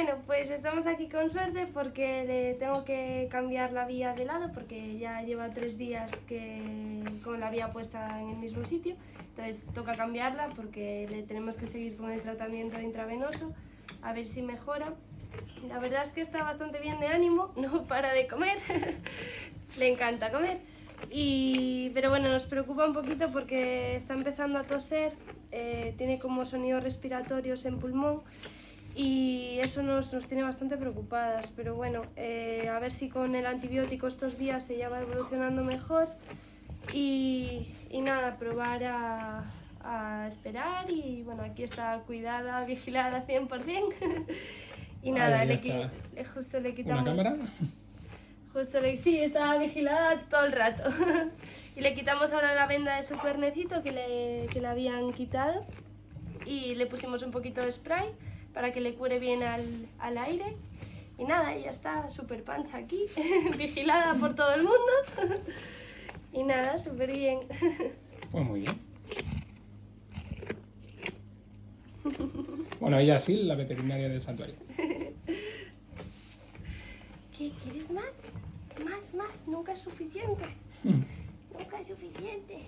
Bueno, pues estamos aquí con suerte porque le tengo que cambiar la vía de lado porque ya lleva tres días que con la vía puesta en el mismo sitio. Entonces toca cambiarla porque le tenemos que seguir con el tratamiento intravenoso a ver si mejora. La verdad es que está bastante bien de ánimo, no para de comer, le encanta comer. Y, pero bueno, nos preocupa un poquito porque está empezando a toser, eh, tiene como sonidos respiratorios en pulmón y eso nos, nos tiene bastante preocupadas. Pero bueno, eh, a ver si con el antibiótico estos días se ya va evolucionando mejor y, y nada, probar a, a, esperar y bueno, aquí está cuidada, vigilada 100%. y nada, le, le, justo le quitamos... ¿Una cámara? Justo le, sí, estaba vigilada todo el rato. y le quitamos ahora la venda de su cuernecito que le, que le habían quitado y le pusimos un poquito de spray para que le cure bien al, al aire. Y nada, ella está súper pancha aquí, vigilada por todo el mundo. y nada, súper bien. Pues muy bien. Bueno, ella sí, la veterinaria del santuario. ¿Qué? ¿Quieres más? Más, más, nunca es suficiente. nunca es suficiente.